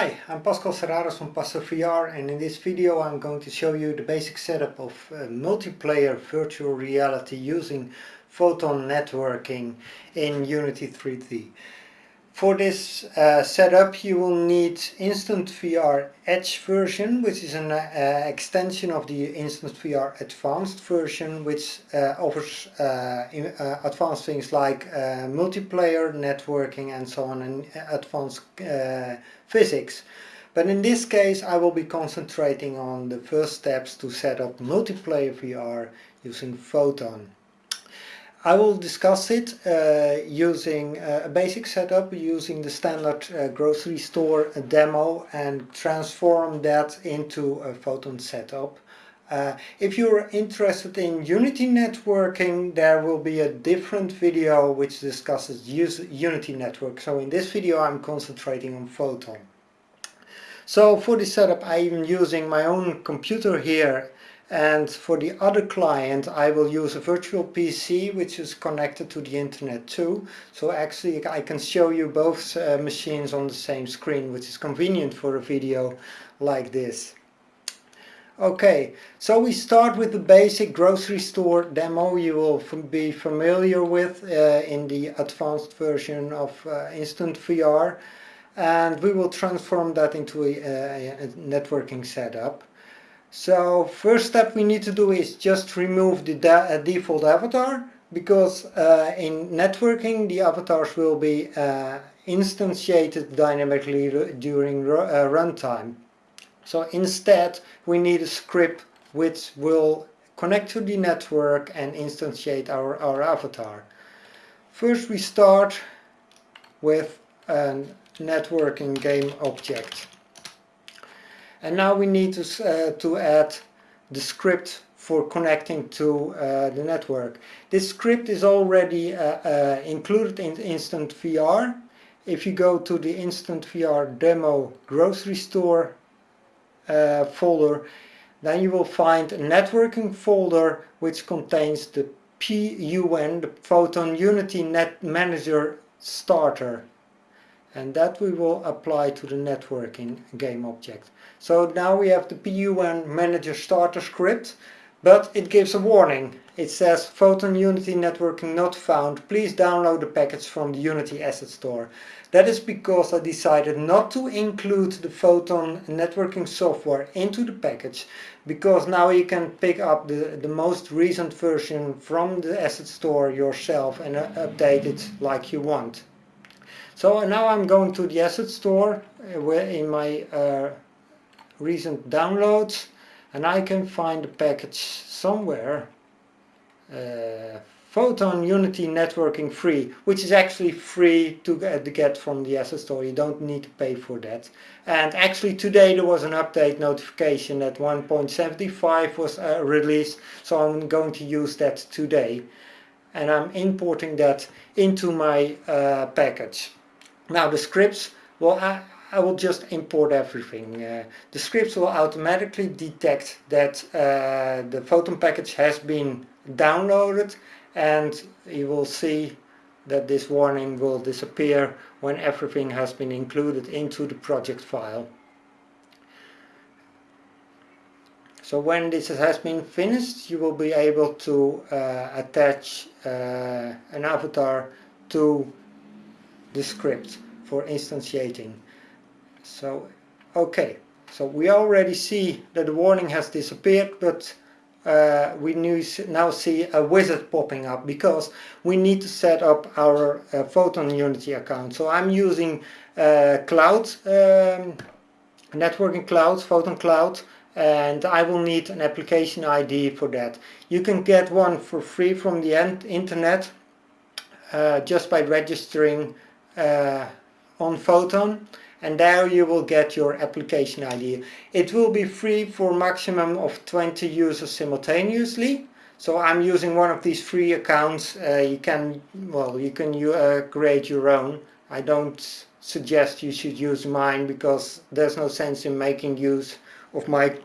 Hi, I'm Pascal Serrarens from Passer VR and in this video I'm going to show you the basic setup of uh, multiplayer virtual reality using photon networking in Unity 3D. For this uh, setup you will need Instant VR Edge version which is an uh, extension of the Instant VR Advanced version which uh, offers uh, uh, advanced things like uh, multiplayer, networking and so on and advanced physics. But in this case I will be concentrating on the first steps to set up multiplayer VR using Photon. I will discuss it uh, using uh, a basic setup using the standard uh, grocery store demo and transform that into a Photon setup. Uh, if you're interested in Unity networking, there will be a different video which discusses Unity network. So in this video I'm concentrating on Photon. So for this setup I'm using my own computer here and for the other client I will use a virtual PC which is connected to the internet too. So actually I can show you both uh, machines on the same screen which is convenient for a video like this. Okay so we start with the basic grocery store demo you will be familiar with uh, in the advanced version of uh, Instant VR and we will transform that into a, a networking setup so first step we need to do is just remove the uh, default avatar because uh, in networking the avatars will be uh, instantiated dynamically during uh, runtime. So instead we need a script which will connect to the network and instantiate our, our avatar. First we start with a networking game object. And now we need to, uh, to add the script for connecting to uh, the network. This script is already uh, included in Instant VR. If you go to the Instant VR demo grocery store folder, then you will find a networking folder which contains the PUN, the Photon Unity Net Manager Starter and that we will apply to the networking game object. So now we have the PUN manager starter script, but it gives a warning. It says Photon Unity networking not found, please download the package from the Unity Asset Store. That is because I decided not to include the Photon networking software into the package, because now you can pick up the, the most recent version from the Asset Store yourself and uh, update it like you want. So now I'm going to the asset store uh, where in my uh, recent downloads and I can find the package somewhere uh, Photon Unity Networking Free, which is actually free to get, to get from the asset store. You don't need to pay for that. And actually today there was an update notification that 1.75 was uh, released, so I'm going to use that today. And I'm importing that into my uh, package. Now the scripts, well I, I will just import everything. Uh, the scripts will automatically detect that uh, the Photon package has been downloaded and you will see that this warning will disappear when everything has been included into the project file. So when this has been finished you will be able to uh, attach uh, an avatar to the script for instantiating. So, okay, so we already see that the warning has disappeared, but uh, we now see a wizard popping up because we need to set up our uh, Photon Unity account. So I'm using uh, cloud, um, networking cloud, Photon cloud, and I will need an application ID for that. You can get one for free from the internet uh, just by registering uh, on Photon and there you will get your application ID. It will be free for maximum of 20 users simultaneously. So I'm using one of these free accounts. Uh, you can, well, you can uh, create your own. I don't suggest you should use mine because there's no sense in making use of my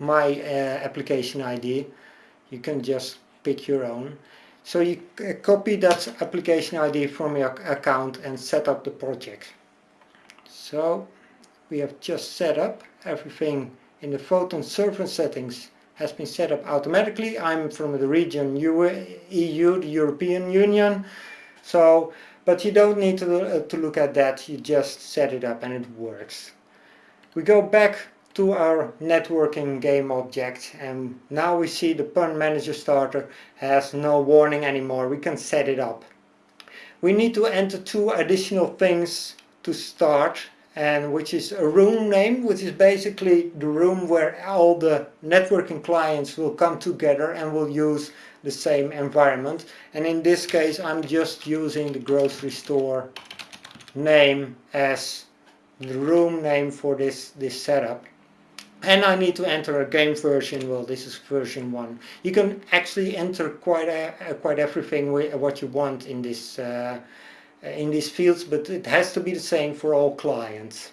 my uh, application ID. You can just pick your own. So you uh, copy that application ID from your account and set up the project. So we have just set up. Everything in the Photon server settings has been set up automatically. I'm from the region EU, the European Union. So, but you don't need to, uh, to look at that, you just set it up and it works. We go back to our networking game object and now we see the pun manager starter has no warning anymore. We can set it up. We need to enter two additional things to start and which is a room name which is basically the room where all the networking clients will come together and will use the same environment. And in this case I'm just using the grocery store name as the room name for this this setup and I need to enter a game version, well this is version 1. You can actually enter quite a, quite everything what you want in this uh, in these fields, but it has to be the same for all clients.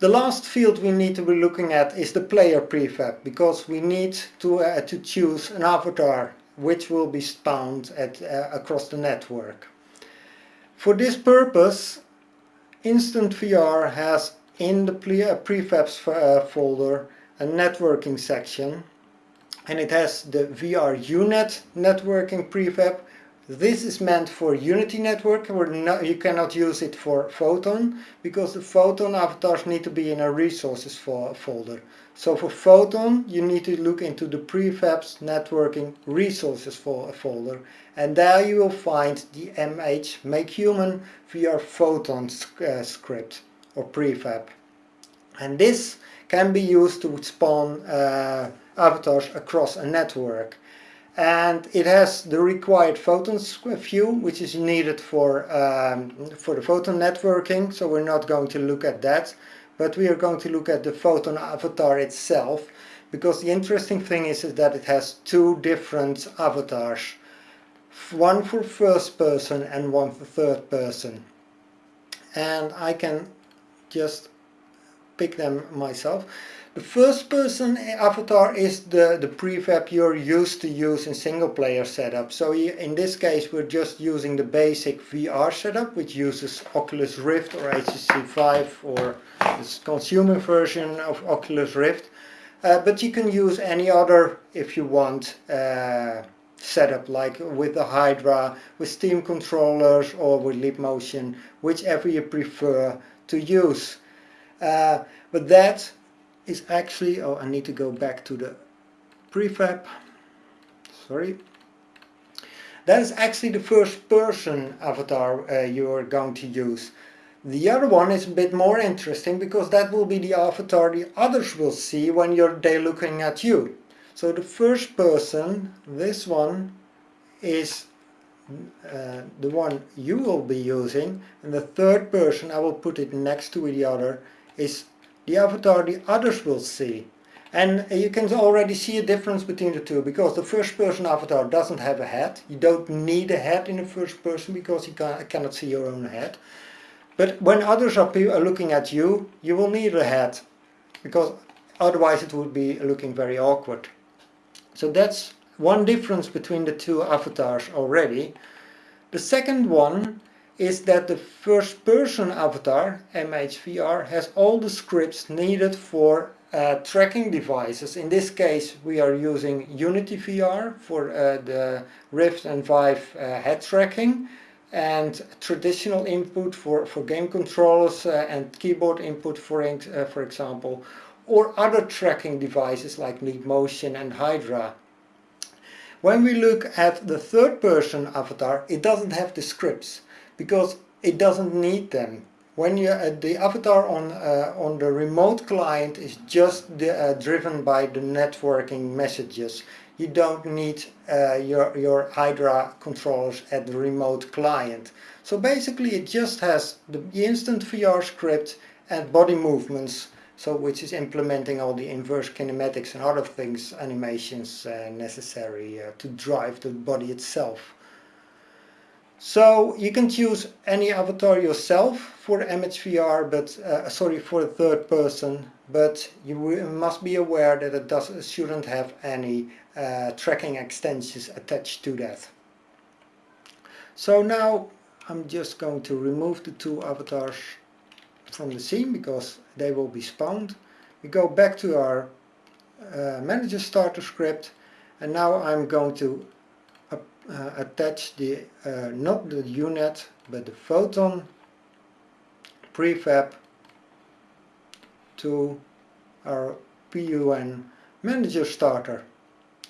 The last field we need to be looking at is the player prefab, because we need to, uh, to choose an avatar which will be spawned at, uh, across the network. For this purpose, Instant VR has in the prefabs uh, folder a networking section and it has the VR UNet networking prefab. This is meant for Unity network, not, you cannot use it for Photon because the Photon avatars need to be in a resources fo folder. So for Photon you need to look into the prefabs networking resources fo folder and there you will find the MH make human VR Photon uh, script or prefab. And this can be used to spawn uh, avatars across a network. And it has the required photon view, which is needed for, um, for the photon networking, so we're not going to look at that. But we are going to look at the photon avatar itself, because the interesting thing is, is that it has two different avatars. One for first person and one for third person. And I can just pick them myself. The first person avatar is the, the prefab you're used to use in single player setup. So in this case we're just using the basic VR setup which uses Oculus Rift or HTC Vive or the consumer version of Oculus Rift. Uh, but you can use any other if you want uh, setup like with the Hydra, with Steam controllers or with Leap Motion, whichever you prefer to use. Uh, but that is actually, oh I need to go back to the prefab, sorry. That is actually the first person avatar uh, you are going to use. The other one is a bit more interesting because that will be the avatar the others will see when you're they looking at you. So the first person, this one, is uh, the one you will be using and the third person, I will put it next to the other, is the avatar the others will see. And you can already see a difference between the two because the first person avatar doesn't have a head. You don't need a head in the first person because you cannot see your own head. But when others are looking at you, you will need a head because otherwise it would be looking very awkward. So that's one difference between the two avatars already. The second one is that the first person avatar, MHVR, has all the scripts needed for uh, tracking devices. In this case we are using Unity VR for uh, the Rift and Vive uh, head tracking and traditional input for, for game controllers uh, and keyboard input for, uh, for example or other tracking devices like Leap Motion and Hydra. When we look at the third person avatar it doesn't have the scripts because it doesn't need them. When you uh, the avatar on uh, on the remote client is just the, uh, driven by the networking messages. You don't need uh, your your Hydra controllers at the remote client. So basically, it just has the instant VR script and body movements so which is implementing all the inverse kinematics and other things, animations uh, necessary uh, to drive the body itself. So you can choose any avatar yourself for MHVR, but uh, sorry for the third person, but you must be aware that it does, shouldn't have any uh, tracking extensions attached to that. So now I'm just going to remove the two avatars from the scene because they will be spawned. We go back to our uh, manager starter script and now I'm going to uh, attach the uh, not the UNet but the photon prefab to our PUN manager starter.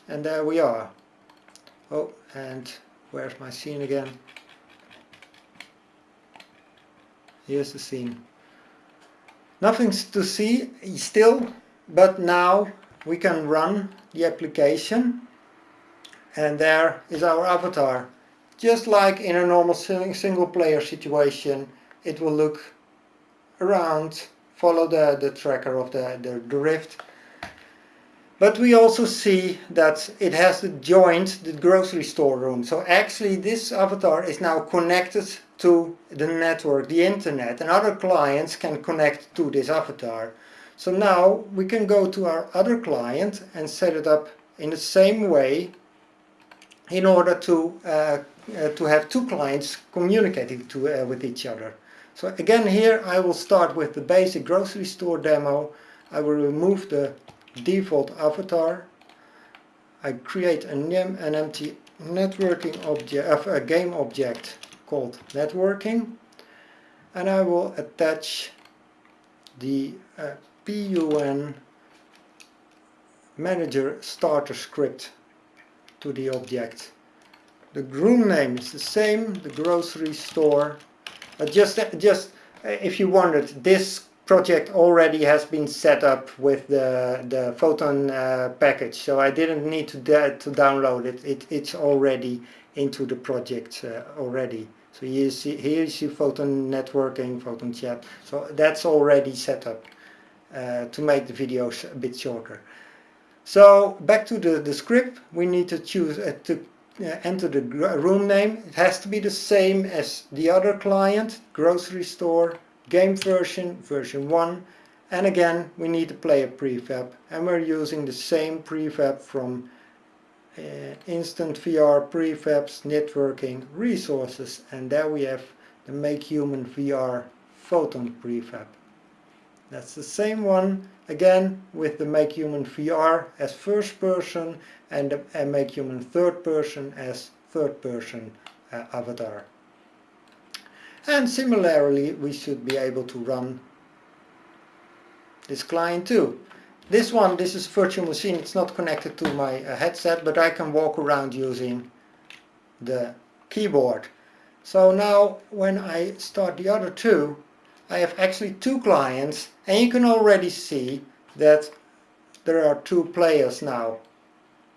And there we are. Oh and where's my scene again? Here's the scene nothing to see still but now we can run the application. And there is our avatar. Just like in a normal single player situation it will look around follow the, the tracker of the, the Rift. But we also see that it has joined the grocery store room. So actually this avatar is now connected to the network, the internet, and other clients can connect to this avatar. So now we can go to our other client and set it up in the same way in order to, uh, uh, to have two clients communicating to, uh, with each other. So again here I will start with the basic grocery store demo. I will remove the default avatar. I create an, an empty networking object, a game object called networking and I will attach the uh, PUN manager starter script to the object. The groom name is the same, the grocery store. Uh, just, just uh, if you wondered, this project already has been set up with the, the Photon uh, package, so I didn't need to, to download it. it. It's already into the project uh, already. So here you see, here you see Photon networking, Photon chat. So that's already set up uh, to make the videos a bit shorter. So back to the, the script, we need to choose uh, to uh, enter the room name. It has to be the same as the other client, grocery store, game version, version 1 and again we need to play a prefab and we're using the same prefab from Instant VR prefabs, networking, resources and there we have the Make Human VR Photon prefab. That's the same one again with the Make Human VR as first person and the Make Human third person as third person uh, avatar. And similarly, we should be able to run this client too. This one, this is virtual machine, it's not connected to my uh, headset, but I can walk around using the keyboard. So now when I start the other two, I have actually two clients and you can already see that there are two players now.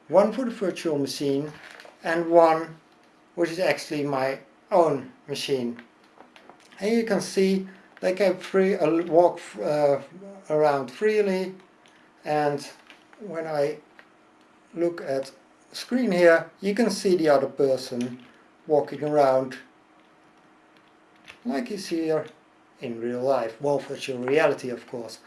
One for the virtual machine and one which is actually my own machine and you can see they can free uh, walk uh, around freely and when I look at screen here you can see the other person walking around like see here in real life, well virtual reality of course.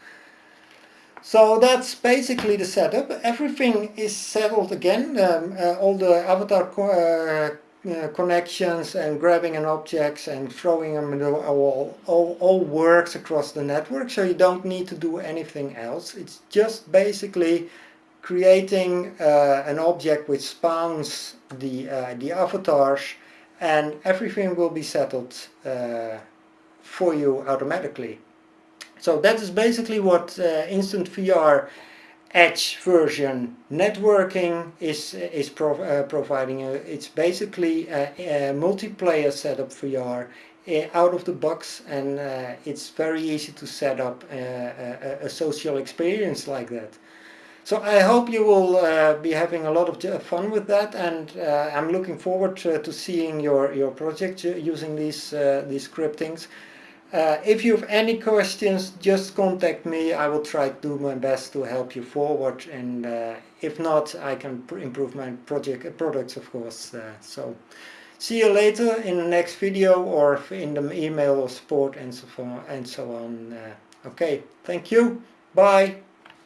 So that's basically the setup. Everything is settled again. Um, uh, all the avatar uh, uh, connections and grabbing an objects and throwing them in the wall. All, all works across the network so you don't need to do anything else. It's just basically creating uh, an object which spawns the uh, the avatars and everything will be settled uh, for you automatically. So that is basically what uh, instant VR edge version. Networking is is pro uh, providing a, it's basically a, a, multiplayer setup VR uh, out of the box and uh, it's very easy to set up uh, a, a, social experience like that. So I hope you will uh, be having a lot of fun with that and uh, I'm looking forward to, to, seeing your your project using these these scriptings uh, if you have any questions, just contact me. I will try to do my best to help you forward. And uh, if not, I can improve my project uh, products, of course. Uh, so see you later in the next video or in the email or support and so on. And so on. Uh, okay, thank you. Bye.